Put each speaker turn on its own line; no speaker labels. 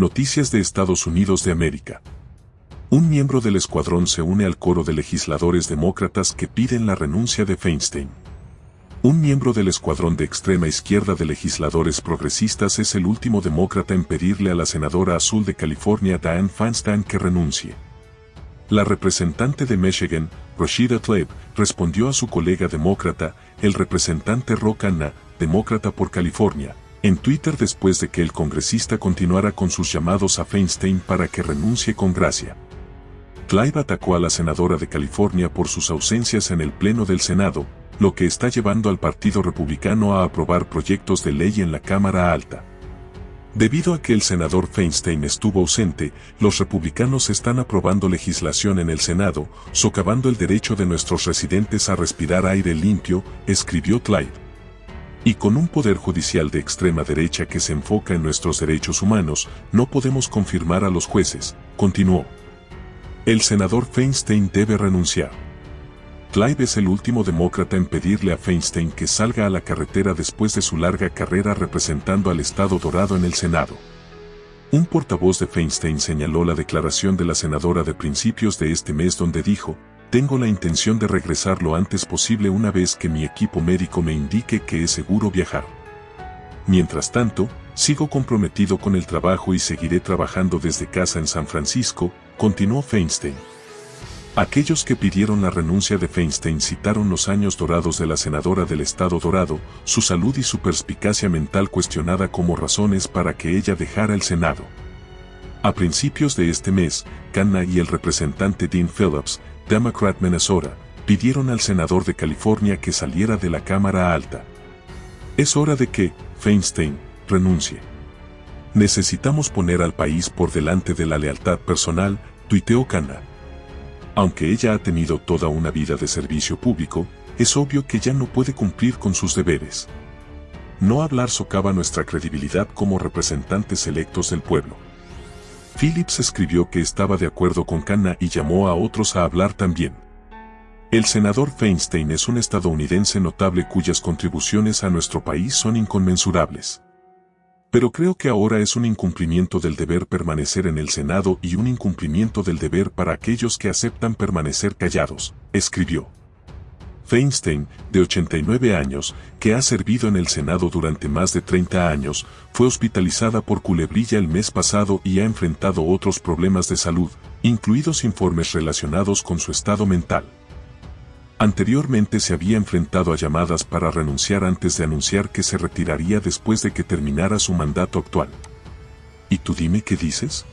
Noticias de Estados Unidos de América. Un miembro del escuadrón se une al coro de legisladores demócratas que piden la renuncia de Feinstein. Un miembro del escuadrón de extrema izquierda de legisladores progresistas es el último demócrata en pedirle a la senadora azul de California Dianne Feinstein que renuncie. La representante de Michigan, Rashida Tlaib, respondió a su colega demócrata, el representante Rock demócrata por California, en Twitter después de que el congresista continuara con sus llamados a Feinstein para que renuncie con gracia. Tlaib atacó a la senadora de California por sus ausencias en el Pleno del Senado, lo que está llevando al Partido Republicano a aprobar proyectos de ley en la Cámara Alta. Debido a que el senador Feinstein estuvo ausente, los republicanos están aprobando legislación en el Senado, socavando el derecho de nuestros residentes a respirar aire limpio, escribió Clyde. Y con un poder judicial de extrema derecha que se enfoca en nuestros derechos humanos, no podemos confirmar a los jueces, continuó. El senador Feinstein debe renunciar. Clive es el último demócrata en pedirle a Feinstein que salga a la carretera después de su larga carrera representando al Estado Dorado en el Senado. Un portavoz de Feinstein señaló la declaración de la senadora de principios de este mes donde dijo, tengo la intención de regresar lo antes posible una vez que mi equipo médico me indique que es seguro viajar. Mientras tanto, sigo comprometido con el trabajo y seguiré trabajando desde casa en San Francisco, continuó Feinstein. Aquellos que pidieron la renuncia de Feinstein citaron los años dorados de la senadora del Estado Dorado, su salud y su perspicacia mental cuestionada como razones para que ella dejara el Senado. A principios de este mes, Khanna y el representante Dean Phillips, Democrat Minnesota, pidieron al senador de California que saliera de la Cámara Alta. Es hora de que, Feinstein, renuncie. Necesitamos poner al país por delante de la lealtad personal, tuiteó Khanna. Aunque ella ha tenido toda una vida de servicio público, es obvio que ya no puede cumplir con sus deberes. No hablar socava nuestra credibilidad como representantes electos del pueblo. Phillips escribió que estaba de acuerdo con Khanna y llamó a otros a hablar también. El senador Feinstein es un estadounidense notable cuyas contribuciones a nuestro país son inconmensurables. Pero creo que ahora es un incumplimiento del deber permanecer en el Senado y un incumplimiento del deber para aquellos que aceptan permanecer callados, escribió. Feinstein, de 89 años, que ha servido en el Senado durante más de 30 años, fue hospitalizada por culebrilla el mes pasado y ha enfrentado otros problemas de salud, incluidos informes relacionados con su estado mental. Anteriormente se había enfrentado a llamadas para renunciar antes de anunciar que se retiraría después de que terminara su mandato actual. ¿Y tú dime qué dices?